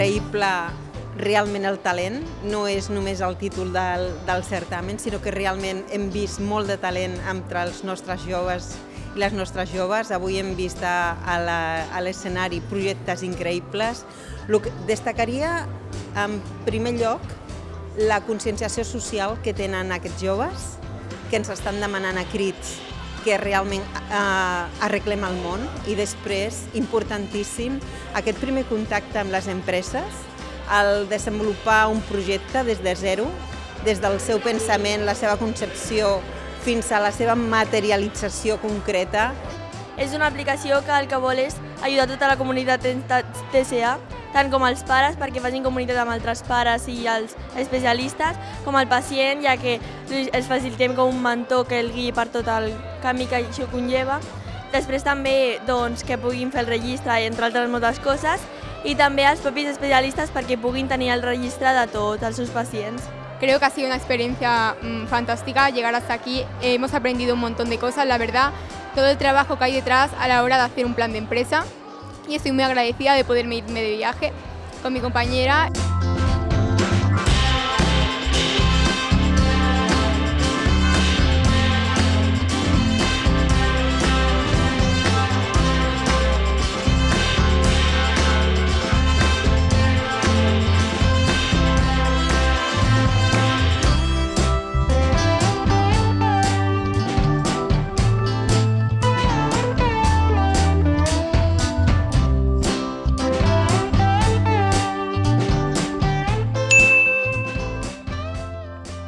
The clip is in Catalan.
contempla realment el talent, no és només el títol del, del certamen, sinó que realment hem vist molt de talent entre els nostres joves i les nostres joves. Avui hem vist a l'escenari projectes increïbles. El que destacaria, en primer lloc, la conscienciació social que tenen aquests joves, que ens estan demanant a crits que realment eh, arreglem el món i després, importantíssim, aquest primer contacte amb les empreses, el desenvolupar un projecte des de zero, des del seu pensament, la seva concepció, fins a la seva materialització concreta. És una aplicació que el que vol és ajudar tota la comunitat TCA, tant com els pares, perquè facin comunitat amb altres pares i els especialistes, com el pacient, ja que els facilitem com un mentor que el guiï per tot el camí que això conlleva. Després també doncs, que puguin fer el registre, entre altres moltes coses, i també als propis especialistes perquè puguin tenir el registre de tots els seus pacients. Creo que ha sido una experiencia mmm, fantástica llegar hasta aquí. Hemos aprendido un montón de cosas, la verdad, todo el trabajo que hay detrás a la hora de hacer un plan de empresa y estoy muy agradecida de poderme irme de viaje con mi compañera.